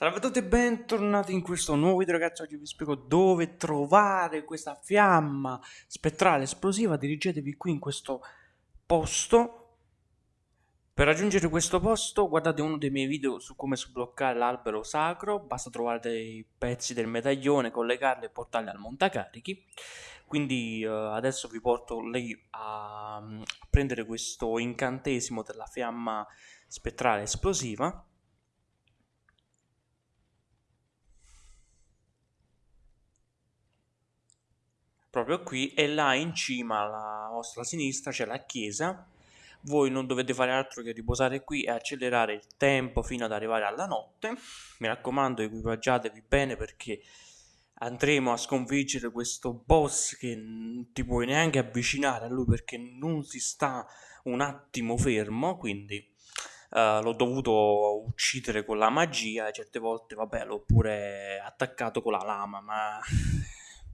Salve a tutti e bentornati in questo nuovo video ragazzi, oggi vi spiego dove trovare questa fiamma spettrale esplosiva, dirigetevi qui in questo posto. Per raggiungere questo posto guardate uno dei miei video su come sbloccare l'albero sacro, basta trovare dei pezzi del medaglione, collegarli e portarli al montacarichi. Quindi uh, adesso vi porto lì a, a prendere questo incantesimo della fiamma spettrale esplosiva proprio qui e là in cima alla vostra sinistra c'è la chiesa. Voi non dovete fare altro che riposare qui e accelerare il tempo fino ad arrivare alla notte. Mi raccomando equipaggiatevi bene perché andremo a sconfiggere questo boss che non ti puoi neanche avvicinare a lui perché non si sta un attimo fermo quindi Uh, l'ho dovuto uccidere con la magia e certe volte vabbè l'ho pure attaccato con la lama ma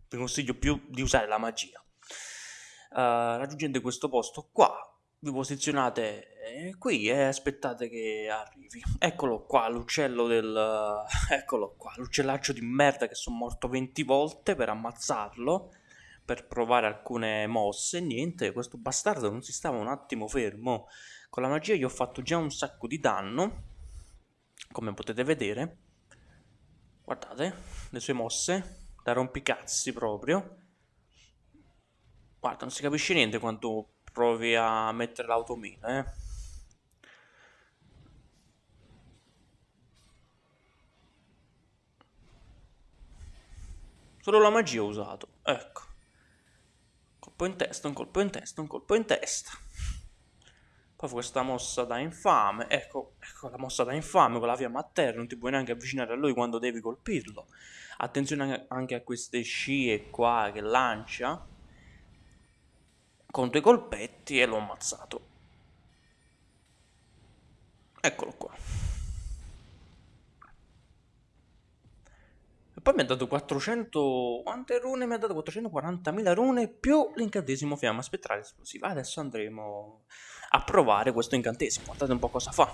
vi consiglio più di usare la magia. Uh, raggiungendo questo posto qua, vi posizionate eh, qui e aspettate che arrivi. Eccolo qua, l'uccello del... Eccolo qua, l'uccellaccio di merda che sono morto 20 volte per ammazzarlo, per provare alcune mosse. Niente, questo bastardo non si stava un attimo fermo. Con la magia gli ho fatto già un sacco di danno, come potete vedere. Guardate, le sue mosse da rompicazzi proprio. Guarda, non si capisce niente quando provi a mettere l'automina, eh. Solo la magia ho usato, ecco. Colpo in testa, un colpo in testa, un colpo in testa. Poi questa mossa da infame, ecco, ecco la mossa da infame con la fiamma a terra, non ti puoi neanche avvicinare a lui quando devi colpirlo. Attenzione anche a queste scie qua che lancia con due colpetti e l'ho ammazzato. Eccolo qua. Poi mi ha dato 400... Quante rune? Mi ha dato 440.000 rune più l'incantesimo fiamma spettrale esplosiva. Adesso andremo a provare questo incantesimo. Guardate un po' cosa fa.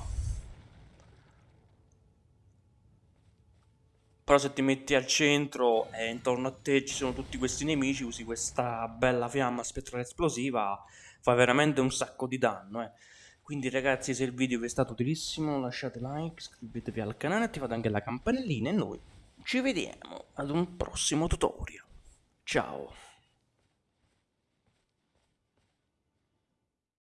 Però se ti metti al centro e intorno a te ci sono tutti questi nemici, usi questa bella fiamma spettrale esplosiva, fa veramente un sacco di danno. Eh. Quindi ragazzi se il video vi è stato utilissimo lasciate like, iscrivetevi al canale, attivate anche la campanellina e noi ci vediamo ad un prossimo tutorial. Ciao!